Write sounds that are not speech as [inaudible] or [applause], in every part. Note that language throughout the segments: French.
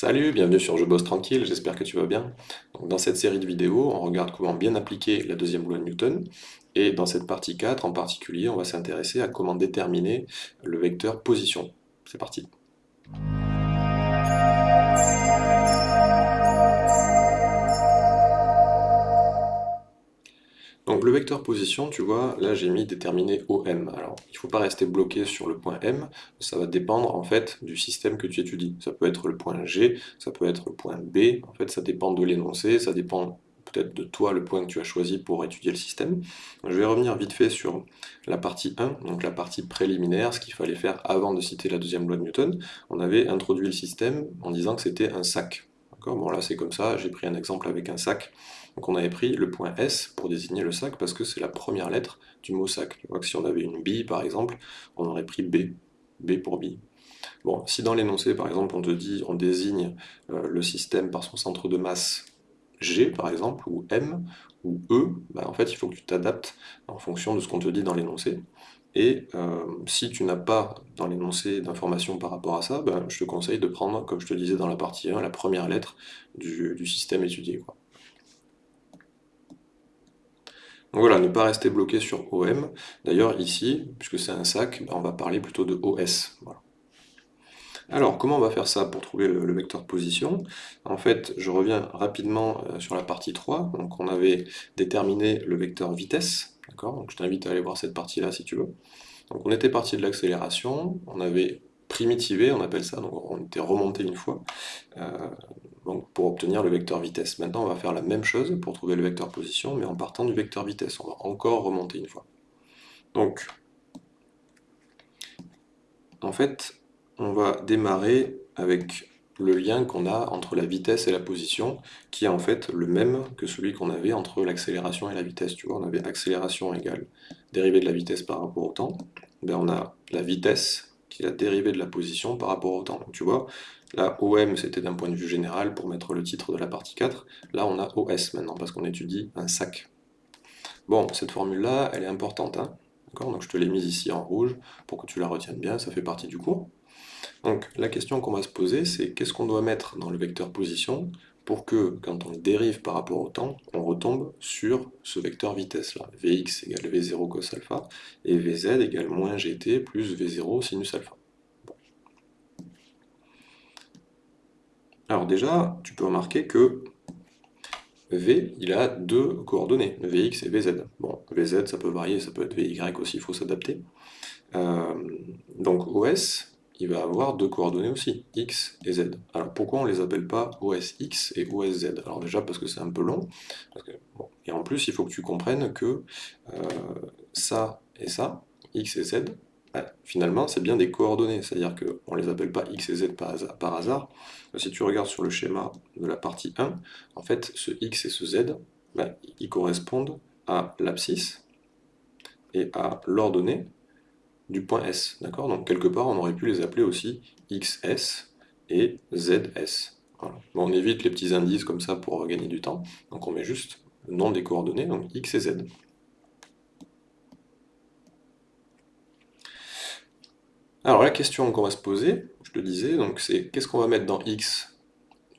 Salut, bienvenue sur Je bosse tranquille, j'espère que tu vas bien. Dans cette série de vidéos, on regarde comment bien appliquer la deuxième loi de Newton, et dans cette partie 4 en particulier, on va s'intéresser à comment déterminer le vecteur position. C'est parti Donc le vecteur position, tu vois, là j'ai mis déterminer OM. Alors, il ne faut pas rester bloqué sur le point M, ça va dépendre en fait du système que tu étudies. Ça peut être le point G, ça peut être le point B, en fait ça dépend de l'énoncé, ça dépend peut-être de toi le point que tu as choisi pour étudier le système. Je vais revenir vite fait sur la partie 1, donc la partie préliminaire, ce qu'il fallait faire avant de citer la deuxième loi de Newton. On avait introduit le système en disant que c'était un sac. Bon là c'est comme ça, j'ai pris un exemple avec un sac. Donc on avait pris le point S pour désigner le sac parce que c'est la première lettre du mot sac. Tu vois que si on avait une bille par exemple, on aurait pris B, B pour bille. Bon, si dans l'énoncé par exemple on te dit, on désigne euh, le système par son centre de masse G par exemple, ou M, ou E, bah, en fait il faut que tu t'adaptes en fonction de ce qu'on te dit dans l'énoncé. Et euh, si tu n'as pas dans l'énoncé d'informations par rapport à ça, bah, je te conseille de prendre, comme je te disais dans la partie 1, la première lettre du, du système étudié. Donc voilà, ne pas rester bloqué sur OM. D'ailleurs, ici, puisque c'est un sac, ben, on va parler plutôt de OS. Alors, comment on va faire ça pour trouver le, vecteur position? En fait, je reviens rapidement euh, sur la partie 3. Donc on avait déterminé le vecteur vitesse. Donc je t'invite à aller voir cette partie-là si tu veux. Donc on était parti de l'accélération, on avait primitivé, on appelle ça, donc on était remonté une fois. Euh, pour obtenir le vecteur vitesse. Maintenant, on va faire la même chose pour trouver le vecteur position, mais en partant du vecteur vitesse. On va encore remonter une fois. Donc, en fait, on va démarrer avec le lien qu'on a entre la vitesse et la position, qui est en fait le même que celui qu'on avait entre l'accélération et la vitesse. Tu vois, on avait accélération égale dérivée de la vitesse par rapport au temps. Ben, on a la vitesse qui est la dérivée de la position par rapport au temps. Donc, tu vois, Là, OM, c'était d'un point de vue général pour mettre le titre de la partie 4. Là, on a OS maintenant, parce qu'on étudie un sac. Bon, cette formule-là, elle est importante. Hein Donc je te l'ai mise ici en rouge pour que tu la retiennes bien, ça fait partie du cours. Donc la question qu'on va se poser, c'est qu'est-ce qu'on doit mettre dans le vecteur position pour que, quand on dérive par rapport au temps, on retombe sur ce vecteur vitesse-là. Vx égale V0 cos alpha, et Vz égale moins gt plus V0 sinus alpha. Alors déjà, tu peux remarquer que V, il a deux coordonnées, Vx et Vz. Bon, Vz, ça peut varier, ça peut être Vy aussi, il faut s'adapter. Euh, donc OS, il va avoir deux coordonnées aussi, x et z. Alors pourquoi on ne les appelle pas OSX et OSZ Alors déjà parce que c'est un peu long, et en plus il faut que tu comprennes que euh, ça et ça, x et z, finalement, c'est bien des coordonnées, c'est-à-dire qu'on ne les appelle pas x et z par hasard, Si tu regardes sur le schéma de la partie 1, en fait, ce x et ce z, ben, ils correspondent à l'abscisse et à l'ordonnée du point S. D'accord? Donc quelque part, on aurait pu les appeler aussi xs et zs. on évite les petits indices comme ça pour gagner du temps. Donc on met juste le nom des coordonnées, donc x et z. Alors la question qu'on va se poser, je te disais, c'est qu'est-ce qu'on va mettre dans x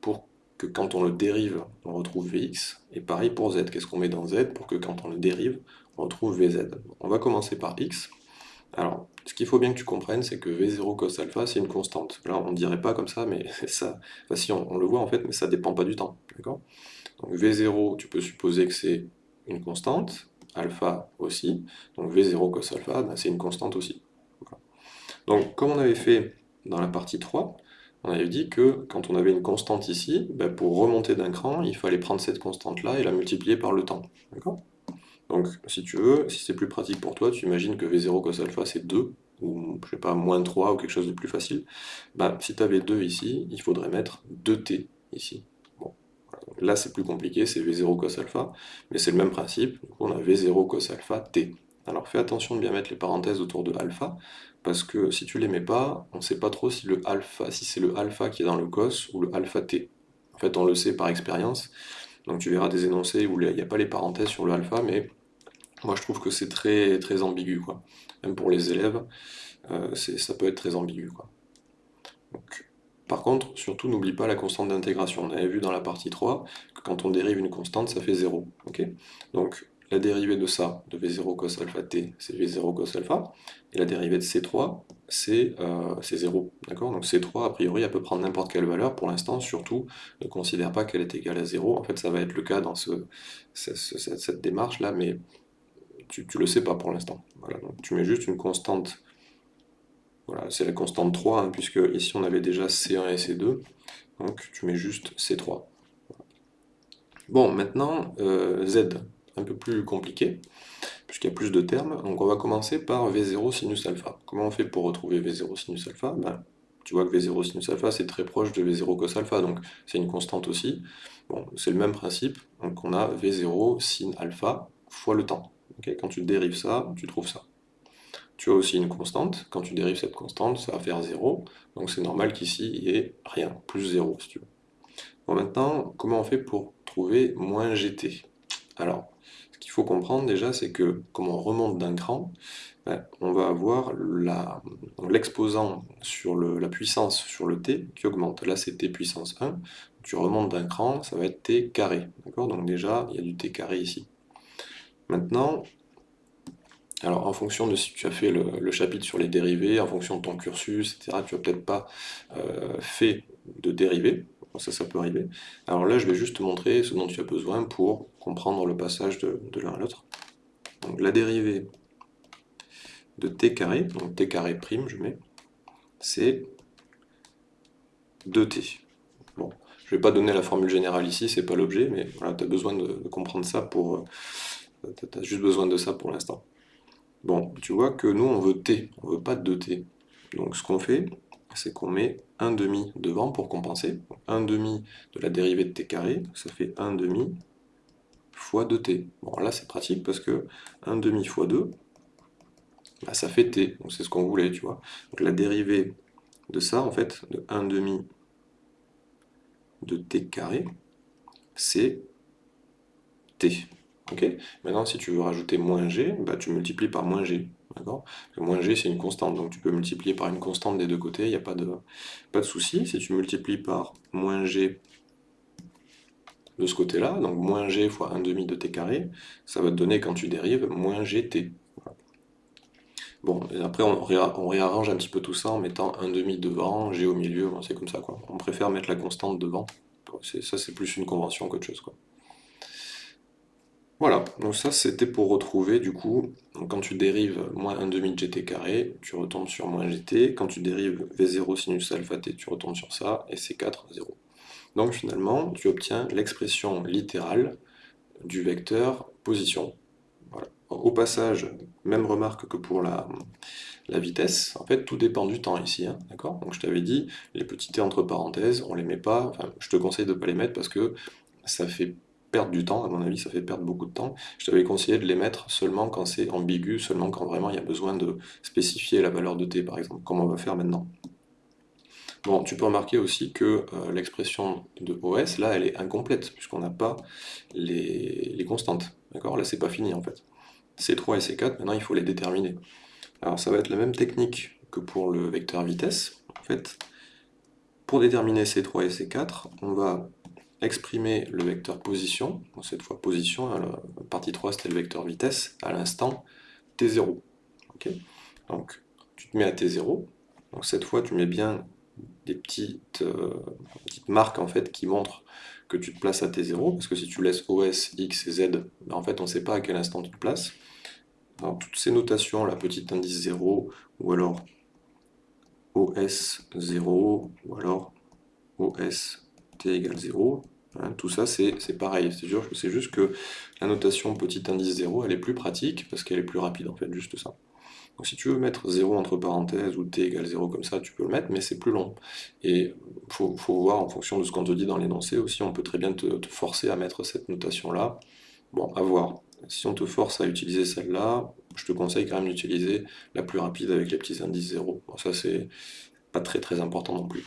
pour que quand on le dérive, on retrouve vx, et pareil pour z, qu'est-ce qu'on met dans z pour que quand on le dérive, on retrouve vz? On va commencer par x. Alors, ce qu'il faut bien que tu comprennes, c'est que v0 cos alpha, c'est une constante. Là, on ne dirait pas comme ça, mais [laughs] ça, si on, le voit en fait, mais ça ne dépend pas du temps. Donc v0, tu peux supposer que c'est une constante, alpha aussi, donc v0 cos alpha, ben, c'est une constante aussi. Donc, comme on avait fait dans la partie 3, on avait dit que quand on avait une constante ici, ben, pour remonter d'un cran, il fallait prendre cette constante-là et la multiplier par le temps. Donc, si tu veux, si c'est plus pratique pour toi, tu imagines que V0 cos alpha c'est 2, ou je sais pas, moins 3, ou quelque chose de plus facile. Ben, si tu avais 2 ici, il faudrait mettre 2t ici. Bon. Là, c'est plus compliqué, c'est V0 cos alpha, mais c'est le même principe. On a V0 cos alpha t. Alors fais attention de bien mettre les parenthèses autour de alpha, parce que si tu les mets pas, on ne sait pas trop si le si c'est le alpha qui est dans le cos ou le alpha t. En fait, on le sait par expérience. Donc tu verras des énoncés où il n'y a pas les parenthèses sur le alpha, mais moi je trouve que c'est très, très ambigu. Quoi. Même pour les élèves, euh, ça peut être très ambigu. Quoi. Donc, Par contre, surtout n'oublie pas la constante d'intégration. On avait vu dans la partie 3 que quand on dérive une constante, ça fait 0. Donc la dérivée de ça, de V0 cos alpha t, c'est V0 cos alpha, et la dérivée de C3, c'est 0. Euh, Donc C3, a priori, elle peut prendre n'importe quelle valeur. Pour l'instant, surtout, ne considère pas qu'elle est égale à 0. En fait, ça va être le cas dans cette, démarche-là, mais tu ne le sais pas pour l'instant. tu mets juste une constante, voilà, c'est la constante 3, hein, puisque ici on avait déjà C1 et C2, donc tu mets juste C3. Bon, maintenant, euh, Z, un peu plus compliqué, puisqu'il y a plus de termes. Donc on va commencer par V0 sinus alpha. Comment on fait pour retrouver V0 sinus alpha? Ben, Tu vois que V0 sinus alpha, c'est très proche de V0 cos alpha, donc c'est une constante aussi. C'est le même principe, donc on a V0 sin alpha fois le temps. Quand tu dérives ça, tu trouves ça. Tu as aussi une constante, quand tu dérives cette constante, ça va faire 0, donc c'est normal qu'ici il y ait rien, plus 0 si tu veux. Bon maintenant, comment on fait pour trouver moins gt Alors, qu'il faut comprendre déjà, c'est que comme on remonte d'un cran, ben, on va avoir l'exposant sur la puissance sur le t qui augmente. Là, c'est t puissance 1. Tu remontes d'un cran, ça va être t carré. Donc déjà, il y a du t carré ici. Maintenant, alors en fonction de si tu as fait le, chapitre sur les dérivés, en fonction de ton cursus, etc., tu n'as peut-être pas euh, fait de dérivés ça, ça peut arriver. Alors là, je vais juste te montrer ce dont tu as besoin pour comprendre le passage de, l'un à l'autre. Donc la dérivée de t carré, donc t carré prime, je mets, c'est 2t. Bon, je ne vais pas donner la formule générale ici, c'est pas l'objet, mais voilà, tu as besoin de, comprendre ça pour... Tu as juste besoin de ça pour l'instant. Bon, tu vois que nous, on veut t, on veut pas 2t. Donc ce qu'on fait, c'est qu'on met 1 demi devant pour compenser. 1 demi de la dérivée de t carré, ça fait 1 demi fois 2t. Bon là c'est pratique parce que 1 demi fois 2, bah, ça fait t, donc c'est ce qu'on voulait, tu vois. Donc la dérivée de ça, en fait, de 1 demi de t carré, c'est t. Maintenant, si tu veux rajouter moins g, bah, tu multiplies par moins g. Moins g, c'est une constante, donc tu peux multiplier par une constante des deux côtés, il n'y a pas de, pas de souci. Si tu multiplies par moins g de ce côté-là, donc moins g fois 1 demi de t carré, ça va te donner, quand tu dérives, moins gt. Bon, après on, réarrange un petit peu tout ça en mettant 1 demi devant, g au milieu, c'est comme ça quoi. On préfère mettre la constante devant. Ça c'est plus une convention qu'autre chose quoi. Voilà, donc ça c'était pour retrouver du coup, quand tu dérives moins 1 demi de gt carré, tu retombes sur moins gt, quand tu dérives v0 sinus alpha t, tu retombes sur ça, et c4, 0. Donc finalement, tu obtiens l'expression littérale du vecteur position. Au passage, même remarque que pour la, vitesse, en fait tout dépend du temps ici, hein, d'accord? Donc je t'avais dit, les petits t entre parenthèses, on les met pas, je te conseille de ne pas les mettre parce que ça fait perdre du temps, à mon avis ça fait perdre beaucoup de temps. Je t'avais conseillé de les mettre seulement quand c'est ambigu, seulement quand vraiment il y a besoin de spécifier la valeur de t par exemple, comme on va faire maintenant. Bon, tu peux remarquer aussi que euh, l'expression de OS, là, elle est incomplète, puisqu'on n'a pas les, constantes. D'accord? Là, c'est pas fini, en fait. C3 et C4, maintenant, il faut les déterminer. Alors, ça va être la même technique que pour le vecteur vitesse. En fait, pour déterminer C3 et C4, on va exprimer le vecteur position, cette fois position, la partie 3 c'était le vecteur vitesse, à l'instant t0. donc tu te mets à t0, donc cette fois tu mets bien des petites, euh, petites marques en fait qui montrent que tu te places à t0, parce que si tu laisses OS, X et Z, ben, en fait on ne sait pas à quel instant tu te places. Alors toutes ces notations, la petite indice 0, ou alors OS 0, ou alors OS t égale 0, Hein, tout ça, c'est pareil. C'est juste que la notation petit indice 0, elle est plus pratique parce qu'elle est plus rapide, en fait, juste ça. Donc si tu veux mettre 0 entre parenthèses ou t égale 0 comme ça, tu peux le mettre, mais c'est plus long. Et il faut, voir en fonction de ce qu'on te dit dans l'énoncé aussi, on peut très bien te, forcer à mettre cette notation-là. Bon, à voir. Si on te force à utiliser celle-là, je te conseille quand même d'utiliser la plus rapide avec les petits indices 0. ça, c'est pas très très important non plus.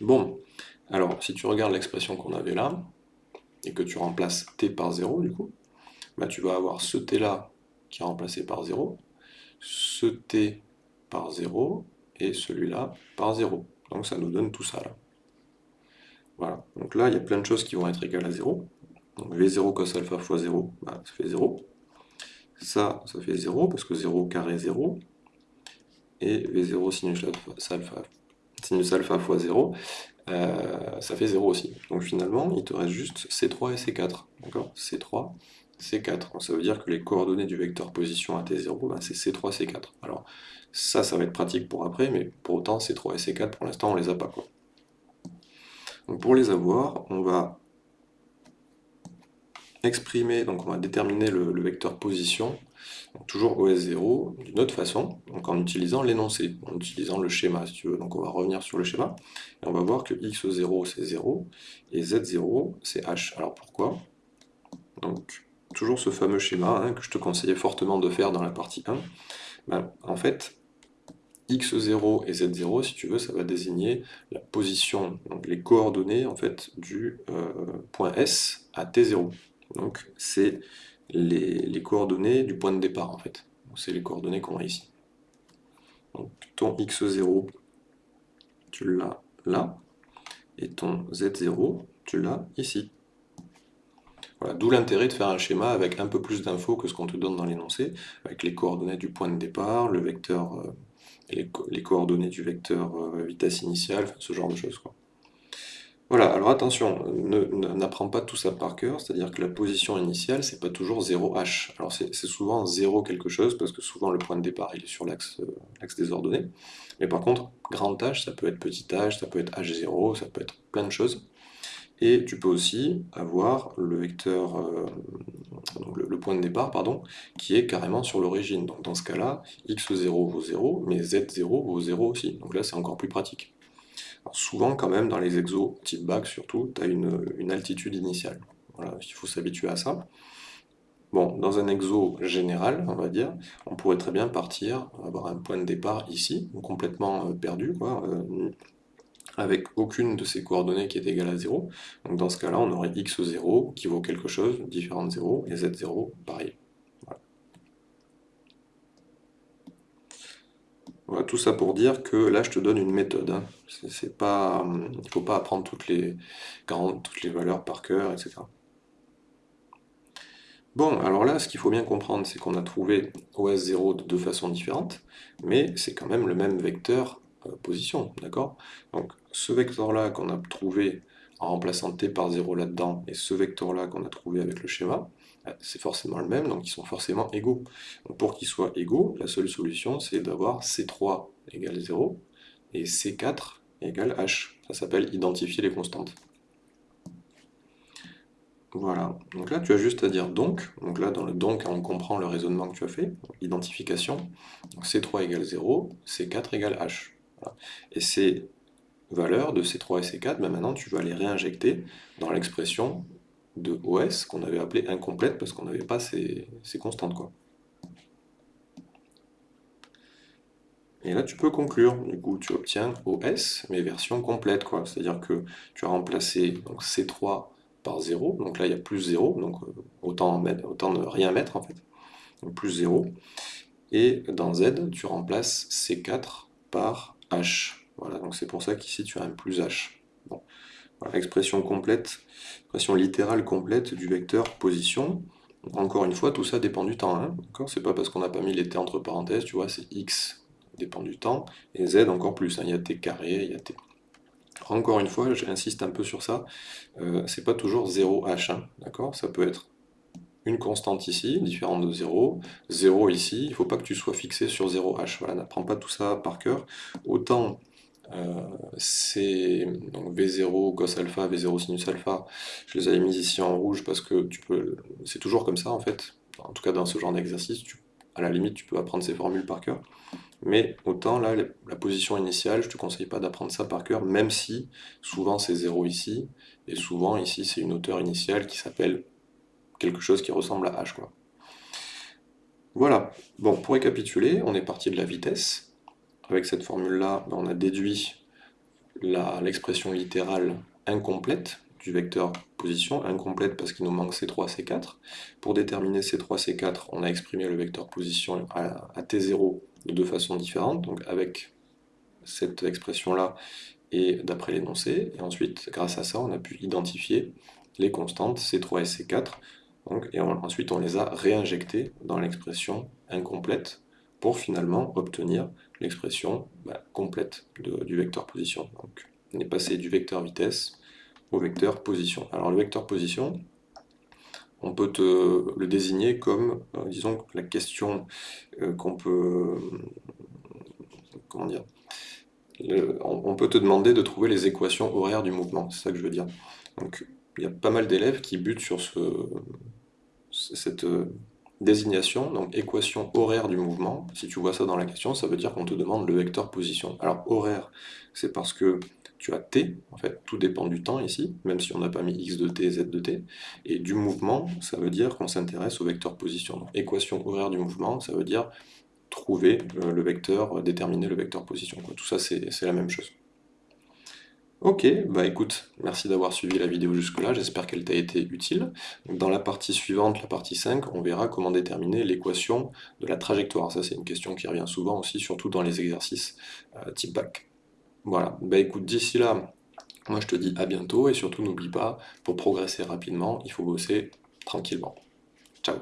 Bon, alors, si tu regardes l'expression qu'on avait là, et que tu remplaces t par 0, du coup, bah, tu vas avoir ce t-là qui est remplacé par 0, ce t par 0, et celui-là par 0. Donc ça nous donne tout ça là. Voilà, donc là il y a plein de choses qui vont être égales à 0. Donc V0 cos alpha fois 0, bah, ça fait 0. Ça, ça fait 0, parce que 0 carré 0. Et V0 sinus sinus alpha fois 0, euh, ça fait 0 aussi. Donc finalement, il te reste juste C3 et C4. D'accord? C3, C4. Donc ça veut dire que les coordonnées du vecteur position à T0, ben c'est C3, C4. Alors ça, ça va être pratique pour après, mais pour autant, C3 et C4, pour l'instant, on les a pas. Quoi. Donc pour les avoir, on va exprimer, donc on va déterminer le, vecteur position, toujours OS0, d'une autre façon, en utilisant l'énoncé, en utilisant le schéma si tu veux. Donc on va revenir sur le schéma, et on va voir que x0 c'est 0, et z0 c'est h. Alors pourquoi? Donc toujours ce fameux schéma hein, que je te conseillais fortement de faire dans la partie 1. Ben, en fait, x0 et z0, si tu veux, ça va désigner la position, donc les coordonnées du euh, point S à t0. Donc c'est les, coordonnées du point de départ en fait. C'est les coordonnées qu'on a ici. Donc ton x0, tu l'as là, et ton z0, tu l'as ici. Voilà, d'où l'intérêt de faire un schéma avec un peu plus d'infos que ce qu'on te donne dans l'énoncé, avec les coordonnées du point de départ, le vecteur, euh, les, coordonnées du vecteur euh, vitesse initiale, ce genre de choses. Voilà, alors attention, n'apprends pas tout ça par cœur, c'est-à-dire que la position initiale, c'est pas toujours 0h. Alors c'est souvent 0 quelque chose, parce que souvent le point de départ il est sur l'axe euh, des ordonnées. Mais par contre, grand H, ça peut être petit h, ça peut être h0, ça peut être plein de choses. Et tu peux aussi avoir le vecteur, euh, le, point de départ, pardon, qui est carrément sur l'origine. Donc dans ce cas-là, x0 vaut 0, mais z0 vaut 0 aussi. Donc là, c'est encore plus pratique souvent, quand même, dans les exos type bac, surtout, tu as une, altitude initiale. Il faut s'habituer à ça. Bon, dans un exo général, on va dire, on pourrait très bien partir, avoir un point de départ ici, complètement euh, perdu, euh, avec aucune de ces coordonnées qui est égale à 0. Donc dans ce cas-là, on aurait x0 qui vaut quelque chose, différent de 0, et z0, pareil. Voilà, tout ça pour dire que là, je te donne une méthode. Hein. C'est pas, il ne faut pas apprendre toutes les, toutes les valeurs par cœur, etc. Bon, alors là, ce qu'il faut bien comprendre, c'est qu'on a trouvé OS0 de deux façons différentes, mais c'est quand même le même vecteur euh, position, d'accord? Donc, ce vecteur-là qu'on a trouvé en remplaçant t par 0 là-dedans, et ce vecteur-là qu'on a trouvé avec le schéma, euh, c'est forcément le même, donc ils sont forcément égaux. Pour qu'ils soient égaux, la seule solution, c'est d'avoir C3 égale 0, et C4 égale H. Ça s'appelle identifier les constantes. Voilà, donc là tu as juste à dire donc, donc là dans le donc on comprend le raisonnement que tu as fait, identification, donc C3 égale 0, C4 égale H. Et ces valeurs de C3 et C4, ben maintenant tu vas les réinjecter dans l'expression de OS qu'on avait appelé incomplète parce qu'on n'avait pas ces, constantes. Quoi. Et là, tu peux conclure. Du coup, tu obtiens OS, mais version complète. C'est-à-dire que tu as remplacé donc, C3 par 0. Donc là, il y a plus 0. Donc euh, autant, mettre, autant ne rien mettre, en fait. Donc plus 0. Et dans Z, tu remplaces C4 par H. Voilà, donc c'est pour ça qu'ici, tu as un plus H. Bon. expression complète, expression littérale complète du vecteur position. Encore une fois, tout ça dépend du temps. Hein, c'est pas parce qu'on n'a pas mis les t entre parenthèses, tu vois, c'est x dépend du temps, et z encore plus. Hein, il y a t carré, il y a t. Encore une fois, j'insiste un peu sur ça, euh, c'est pas toujours 0h, hein, d'accord? Ça peut être une constante ici, différente de 0, 0 ici, il ne faut pas que tu sois fixé sur 0h, voilà, n'apprends pas tout ça par cœur. Autant euh, c'est V0 cos alpha, V0 sinus alpha, je les avais mis ici en rouge parce que tu peux, c'est toujours comme ça en fait, en tout cas dans ce genre d'exercice, à la limite tu peux apprendre ces formules par cœur, mais autant là, la position initiale, je te conseille pas d'apprendre ça par cœur, même si souvent c'est 0 ici, et souvent ici c'est une hauteur initiale qui s'appelle quelque chose qui ressemble à h. Quoi. Voilà, bon, pour récapituler, on est parti de la vitesse, avec cette formule-là, ben, on a déduit l'expression littérale incomplète du vecteur position, incomplète parce qu'il nous manque C3, C4. Pour déterminer C3, C4, on a exprimé le vecteur position à, T0 de deux façons différentes, donc avec cette expression-là et d'après l'énoncé, et ensuite, grâce à ça, on a pu identifier les constantes C3 et C4, donc, et ensuite on les a réinjectées dans l'expression incomplète pour finalement obtenir l'expression bah, complète du vecteur position. On est passé du vecteur vitesse au vecteur position. Alors le vecteur position, on peut te le désigner comme, euh, disons, la question euh, qu'on peut... comment dire on peut te demander de trouver les équations horaires du mouvement, c'est ça que je veux dire. Donc il y a pas mal d'élèves qui butent sur ce, cette désignation, donc équation horaire du mouvement. Si tu vois ça dans la question, ça veut dire qu'on te demande le vecteur position. Alors horaire, c'est parce que tu as t, en fait, tout dépend du temps ici, même si on n'a pas mis x de t, z de t, et du mouvement, ça veut dire qu'on s'intéresse au vecteur position. Donc équation horaire du mouvement, ça veut dire trouver euh, le vecteur, déterminer le vecteur position. Tout ça, c'est la même chose. Ok, bah écoute, merci d'avoir suivi la vidéo jusque-là, j'espère qu'elle t'a été utile. Dans la partie suivante, la partie 5, on verra comment déterminer l'équation de la trajectoire. Ça, c'est une question qui revient souvent aussi, surtout dans les exercices euh, type bac. Voilà, bah écoute, d'ici là, moi je te dis à bientôt, et surtout n'oublie pas, pour progresser rapidement, il faut bosser tranquillement. Ciao